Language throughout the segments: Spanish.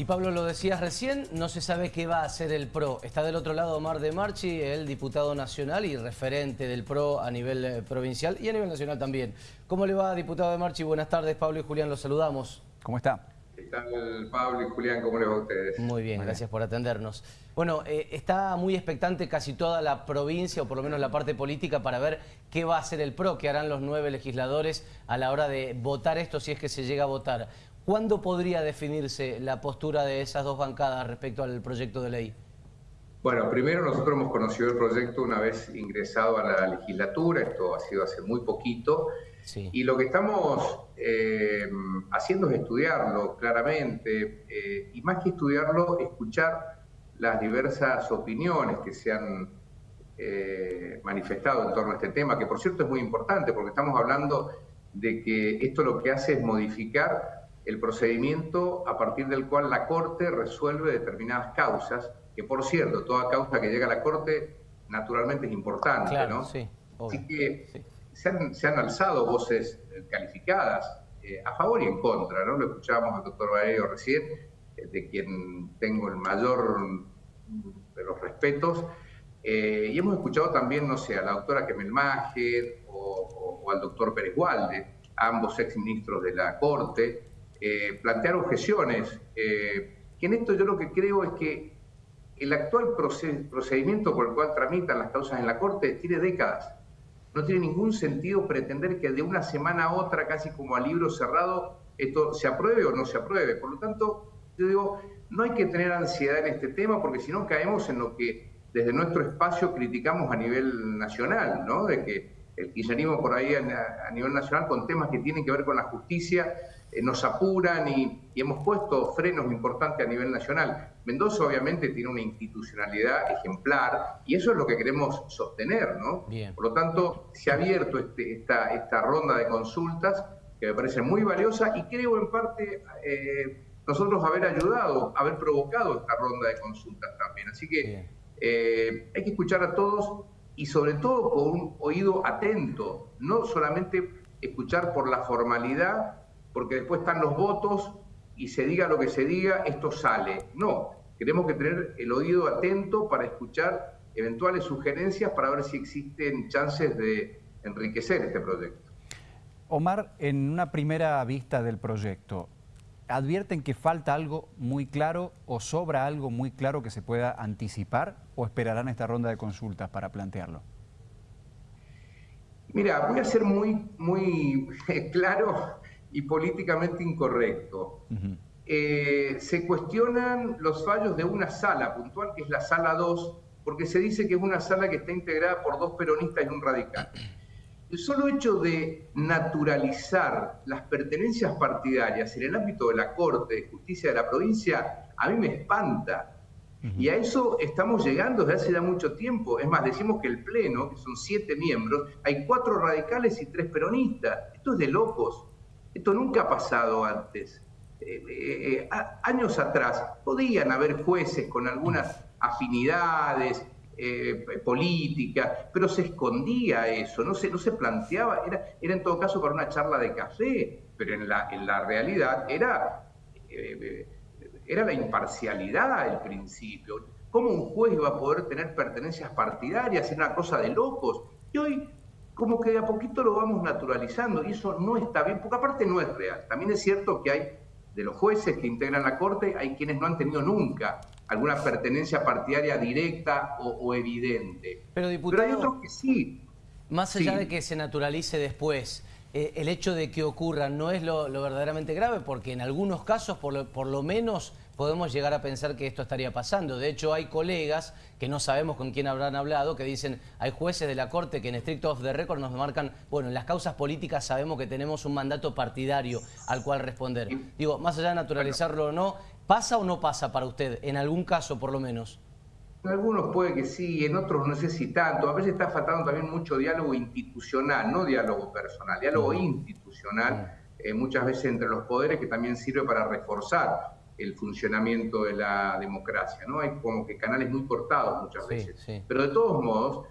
Y Pablo, lo decías recién, no se sabe qué va a hacer el PRO. Está del otro lado Omar de Marchi, el diputado nacional y referente del PRO a nivel eh, provincial y a nivel nacional también. ¿Cómo le va, diputado de Marchi? Buenas tardes, Pablo y Julián, los saludamos. ¿Cómo está? ¿Qué tal, Pablo y Julián? ¿Cómo les va a ustedes? Muy bien, gracias por atendernos. Bueno, eh, está muy expectante casi toda la provincia, o por lo menos la parte política, para ver qué va a hacer el PRO, qué harán los nueve legisladores a la hora de votar esto, si es que se llega a votar. ¿Cuándo podría definirse la postura de esas dos bancadas respecto al proyecto de ley? Bueno, primero nosotros hemos conocido el proyecto una vez ingresado a la legislatura, esto ha sido hace muy poquito, y lo que estamos eh, haciendo es estudiarlo claramente, eh, y más que estudiarlo, escuchar las diversas opiniones que se han eh, manifestado en torno a este tema, que por cierto es muy importante, porque estamos hablando de que esto lo que hace es modificar el procedimiento a partir del cual la Corte resuelve determinadas causas, que por cierto, toda causa que llega a la Corte naturalmente es importante, ¿no? Sí, Así que se, han, alzado voces eh, calificadas eh, a favor y en contra, ¿no? Lo escuchábamos al doctor Valerio recién, eh, de quien tengo el mayor de los respetos, y hemos escuchado también, no sé, a la doctora Kemel Mager o, o al doctor Pérez Gualde, ambos exministros de la Corte, eh, plantear objeciones. Eh, que en esto yo lo que creo es que el actual procedimiento por el cual tramitan las causas en la Corte tiene décadas. No tiene ningún sentido pretender que de una semana a otra, casi como a libro cerrado, esto se apruebe o no se apruebe. Por lo tanto, yo digo, no hay que tener ansiedad en este tema porque si no caemos en lo que desde nuestro espacio criticamos a nivel nacional, ¿no? De que el kirchnerismo por ahí a nivel nacional con temas que tienen que ver con la justicia eh, nos apuran y, hemos puesto frenos importantes a nivel nacional. Mendoza obviamente tiene una institucionalidad ejemplar y eso es lo que queremos sostener, ¿no? Por lo tanto, se ha abierto este, esta, esta ronda de consultas que me parece muy valiosa y creo en parte eh, nosotros haber ayudado, haber provocado esta ronda de consultas también. Así que eh, hay que escuchar a todos y sobre todo con un oído atento, no solamente escuchar por la formalidad porque después están los votos y se diga lo que se diga, esto sale. No, tenemos que tener el oído atento para escuchar eventuales sugerencias para ver si existen chances de enriquecer este proyecto. Omar, en una primera vista del proyecto, ¿advierten que falta algo muy claro o sobra algo muy claro que se pueda anticipar o esperarán esta ronda de consultas para plantearlo? Mira, voy a ser muy, muy claro y políticamente incorrecto. Eh, se cuestionan los fallos de una sala puntual, que es la sala 2, porque se dice que es una sala que está integrada por dos peronistas y un radical. El solo hecho de naturalizar las pertenencias partidarias en el ámbito de la Corte de Justicia de la provincia, a mí me espanta. Y a eso estamos llegando desde hace ya mucho tiempo. Es más, decimos que el Pleno, que son siete miembros, hay cuatro radicales y tres peronistas. Esto es de locos. Esto nunca ha pasado antes. Eh, eh, eh, años atrás podían haber jueces con algunas afinidades políticas, pero se escondía eso, no se, no se planteaba, era, era en todo caso para una charla de café, pero en la, en la realidad era, era la imparcialidad el principio. ¿Cómo un juez va a poder tener pertenencias partidarias? Era una cosa de locos. Y hoy como que de a poquito lo vamos naturalizando y eso no está bien, porque aparte no es real. También es cierto que hay de los jueces que integran la Corte, hay quienes no han tenido nunca alguna pertenencia partidaria directa o, evidente. Pero, diputado, hay otros que sí. Más allá de que se naturalice después, eh, el hecho de que ocurra no es lo, verdaderamente grave, porque en algunos casos, por lo menos podemos llegar a pensar que esto estaría pasando. De hecho, hay colegas que no sabemos con quién habrán hablado, que dicen, hay jueces de la Corte que en estricto off the record nos marcan, bueno, en las causas políticas sabemos que tenemos un mandato partidario al cual responder. Digo, más allá de naturalizarlo o no, ¿pasa o no pasa para usted? En algún caso, por lo menos. En algunos puede que sí, en otros no sé si tanto. A veces está faltando también mucho diálogo institucional, no diálogo personal, diálogo mm. institucional, mm. Eh, muchas veces entre los poderes, que también sirve para reforzar el funcionamiento de la democracia, ¿no? Hay como que canales muy cortados muchas veces. Pero de todos modos,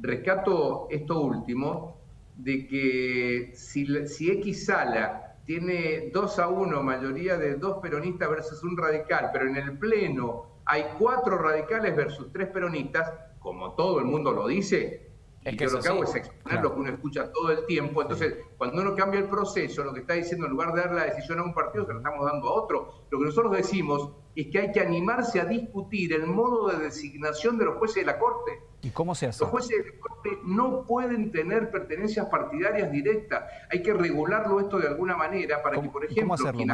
rescato esto último, de que si, si X sala tiene 2 a 1, mayoría de dos peronistas versus un radical, pero en el Pleno hay cuatro radicales versus tres peronistas, como todo el mundo lo dice, es que yo lo que hago es exponer lo que uno escucha todo el tiempo. Entonces, cuando uno cambia el proceso, lo que está diciendo, en lugar de dar la decisión a un partido, se lo estamos dando a otro. Lo que nosotros decimos es que hay que animarse a discutir el modo de designación de los jueces de la Corte. ¿Y cómo se hace? Los jueces de la Corte no pueden tener pertenencias partidarias directas. Hay que regularlo esto de alguna manera para que, por ejemplo, ¿cómo hacerlo,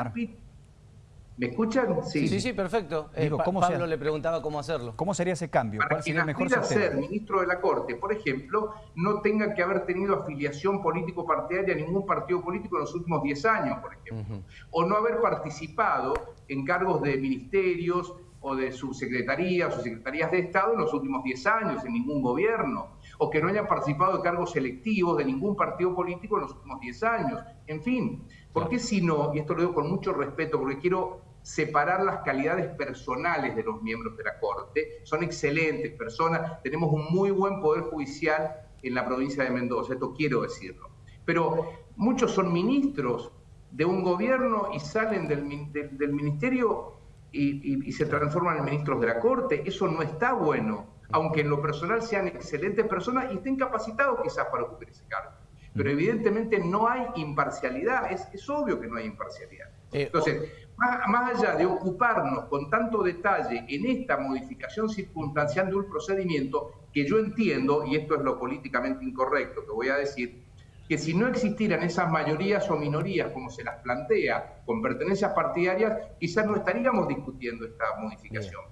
¿Me escuchan? Sí, sí, sí, perfecto. Eh, Pablo le preguntaba cómo hacerlo. ¿Cómo sería ese cambio? Para que mejor ser ministro de la Corte, por ejemplo, no tenga que haber tenido afiliación político-partidaria a ningún partido político en los últimos 10 años, por ejemplo. O no haber participado en cargos de ministerios o de subsecretarías o secretarías de Estado en los últimos 10 años, en ningún gobierno. O que no haya participado de cargos selectivos de ningún partido político en los últimos 10 años. En fin, ¿por qué si no? Y esto lo digo con mucho respeto, porque quiero separar las calidades personales de los miembros de la Corte. Son excelentes personas, tenemos un muy buen poder judicial en la provincia de Mendoza, esto quiero decirlo. Pero muchos son ministros de un gobierno y salen del, ministerio y, se transforman en ministros de la Corte. Eso no está bueno, aunque en lo personal sean excelentes personas y estén capacitados quizás para ocupar ese cargo. Pero evidentemente no hay imparcialidad, es, es obvio que no hay imparcialidad. Eh, Entonces, más, allá de ocuparnos con tanto detalle en esta modificación circunstancial de un procedimiento, que yo entiendo, y esto es lo políticamente incorrecto que voy a decir, que si no existieran esas mayorías o minorías como se las plantea con pertenencias partidarias, quizás no estaríamos discutiendo esta modificación.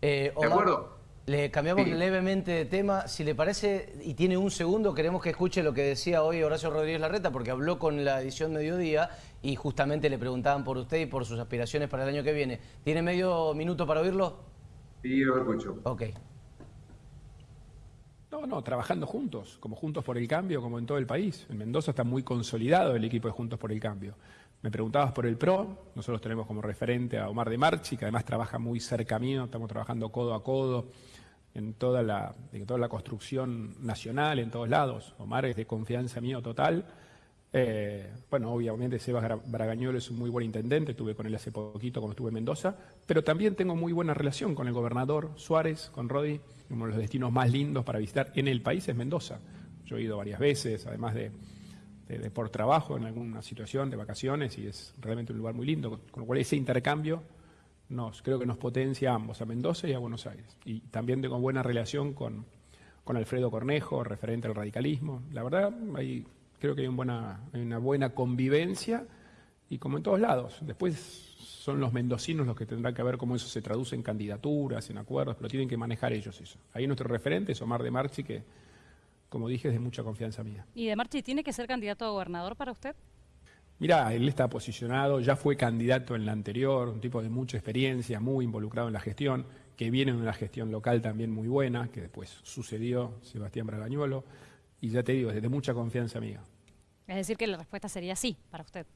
Eh, ¿De acuerdo? Le cambiamos levemente de tema. Si le parece, y tiene un segundo, queremos que escuche lo que decía hoy Horacio Rodríguez Larreta, porque habló con la edición Mediodía y justamente le preguntaban por usted y por sus aspiraciones para el año que viene. ¿Tiene medio minuto para oírlo? Sí, lo escucho. Ok. No, no, trabajando juntos, como Juntos por el Cambio, como en todo el país. En Mendoza está muy consolidado el equipo de Juntos por el Cambio. Me preguntabas por el PRO, nosotros tenemos como referente a Omar de Marchi, que además trabaja muy cerca mío, estamos trabajando codo a codo en toda la, en toda la construcción nacional, en todos lados. Omar es de confianza mío total. Eh, bueno, obviamente Sebas Bragañuelo es un muy buen intendente, estuve con él hace poquito cuando estuve en Mendoza, pero también tengo muy buena relación con el gobernador Suárez, con Rodi, uno de los destinos más lindos para visitar en el país es Mendoza. Yo he ido varias veces, además de, por trabajo en alguna situación de vacaciones y es realmente un lugar muy lindo, con lo cual ese intercambio nos, creo que nos potencia a ambos, a Mendoza y a Buenos Aires. Y también tengo buena relación con, con Alfredo Cornejo, referente al radicalismo. La verdad, hay, creo que hay, buena, una buena convivencia y como en todos lados. Después son los mendocinos los que tendrán que ver cómo eso se traduce en candidaturas, en acuerdos, pero tienen que manejar ellos eso. Ahí nuestro referente es Omar de Marchi, que, como dije, es de mucha confianza mía. ¿Y de Marchi tiene que ser candidato a gobernador para usted? Mira, él está posicionado, ya fue candidato en la anterior, un tipo de mucha experiencia, muy involucrado en la gestión, que viene de una gestión local también muy buena, que después sucedió Sebastián Bragañuelo, y ya te digo, es de mucha confianza amiga. Es decir, que la respuesta sería sí para usted.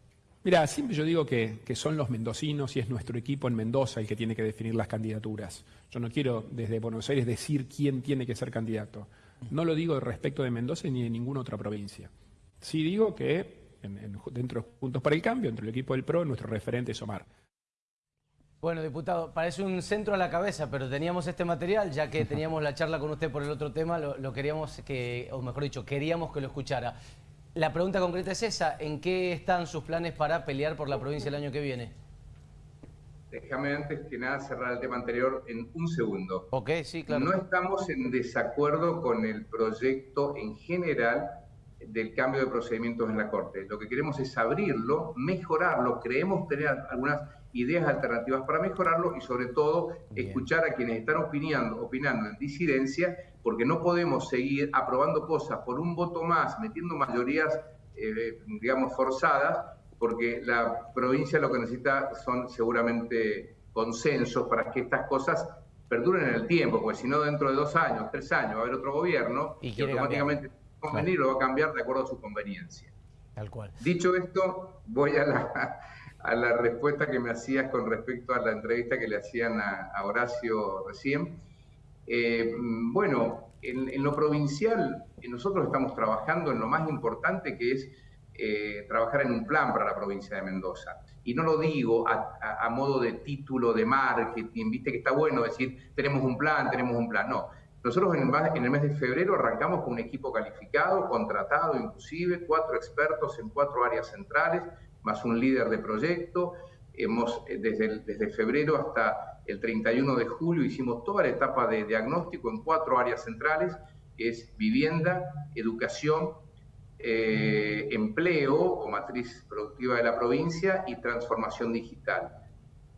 Mira, siempre yo digo que, que, son los mendocinos y es nuestro equipo en Mendoza el que tiene que definir las candidaturas. Yo no quiero desde Buenos Aires decir quién tiene que ser candidato. No lo digo respecto de Mendoza ni de ninguna otra provincia. Sí digo que dentro de Juntos para el Cambio, entre el equipo del PRO, nuestro referente es Omar. Bueno, diputado, parece un centro a la cabeza, pero teníamos este material, ya que teníamos la charla con usted por el otro tema, lo, queríamos que, o mejor dicho, queríamos que lo escuchara. La pregunta concreta es esa, ¿en qué están sus planes para pelear por la provincia el año que viene? Déjame antes que nada cerrar el tema anterior en un segundo. Ok, sí, claro. No estamos en desacuerdo con el proyecto en general del cambio de procedimientos en la Corte. Lo que queremos es abrirlo, mejorarlo, creemos tener algunas ideas alternativas para mejorarlo y sobre todo escuchar a quienes están opinando, opinando en disidencia, porque no podemos seguir aprobando cosas por un voto más, metiendo mayorías, eh, digamos, forzadas, porque la provincia lo que necesita son seguramente consensos para que estas cosas perduren en el tiempo, porque si no dentro de dos años, tres años va a haber otro gobierno y, automáticamente convenir, lo va a cambiar de acuerdo a su conveniencia. Tal cual. Dicho esto, voy a la, a la respuesta que me hacías con respecto a la entrevista que le hacían a, Horacio recién. Eh, bueno, en, lo provincial, nosotros estamos trabajando en lo más importante que es eh, trabajar en un plan para la provincia de Mendoza. Y no lo digo a, modo de título de marketing, viste que está bueno decir, tenemos un plan, tenemos un plan. No, nosotros en el, en el mes de febrero arrancamos con un equipo calificado, contratado inclusive, cuatro expertos en cuatro áreas centrales, más un líder de proyecto. Hemos, eh, desde, desde febrero hasta el 31 de julio, hicimos toda la etapa de diagnóstico en cuatro áreas centrales, que es vivienda, educación, eh, empleo o matriz productiva de la provincia y transformación digital.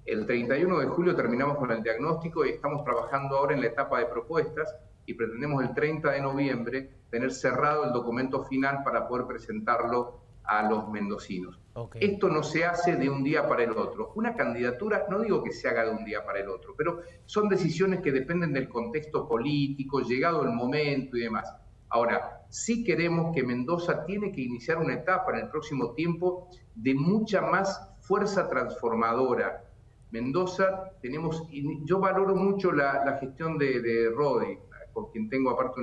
El 31 de julio terminamos con el diagnóstico y estamos trabajando ahora en la etapa de propuestas y pretendemos el 30 de noviembre tener cerrado el documento final para poder presentarlo a los mendocinos. Esto no se hace de un día para el otro. Una candidatura, no digo que se haga de un día para el otro, pero son decisiones que dependen del contexto político, llegado el momento y demás. Ahora, sí queremos que Mendoza tiene que iniciar una etapa en el próximo tiempo de mucha más fuerza transformadora. Mendoza tenemos, yo valoro mucho la, gestión de, de, Rodi, con quien tengo aparte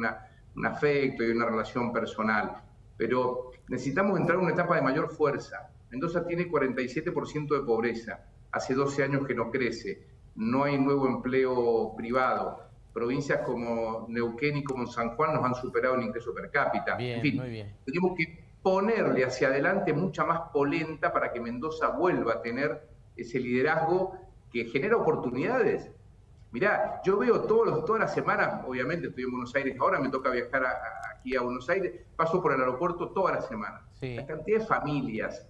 un afecto y una relación personal, pero necesitamos entrar en una etapa de mayor fuerza. Mendoza tiene 47% de pobreza, hace 12 años que no crece, no hay nuevo empleo privado, provincias como Neuquén y como San Juan nos han superado en ingreso per cápita. Bien, en fin, muy bien. tenemos que ponerle hacia adelante mucha más polenta para que Mendoza vuelva a tener ese liderazgo que genera oportunidades. Mirá, yo veo todos los, todas las semanas, obviamente estoy en Buenos Aires ahora, me toca viajar aquí a Buenos Aires, paso por el aeropuerto toda la semana. La cantidad de familias,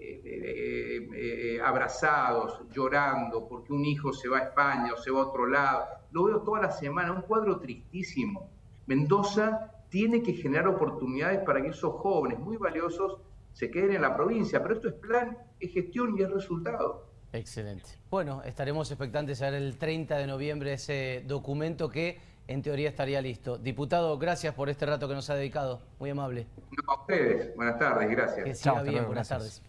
eh, eh, eh, abrazados, llorando, porque un hijo se va a España o se va a otro lado. Lo veo toda la semana, un cuadro tristísimo. Mendoza tiene que generar oportunidades para que esos jóvenes muy valiosos se queden en la provincia, pero esto es plan, es gestión y es resultado. Excelente. Bueno, estaremos expectantes a ver el 30 de noviembre ese documento que en teoría estaría listo. Diputado, gracias por este rato que nos ha dedicado. Muy amable. a ustedes. Buenas tardes, gracias. Que siga bien, buenas tardes.